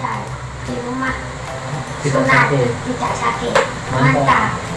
Mata Kiruma Sunari Mitsasaki Mata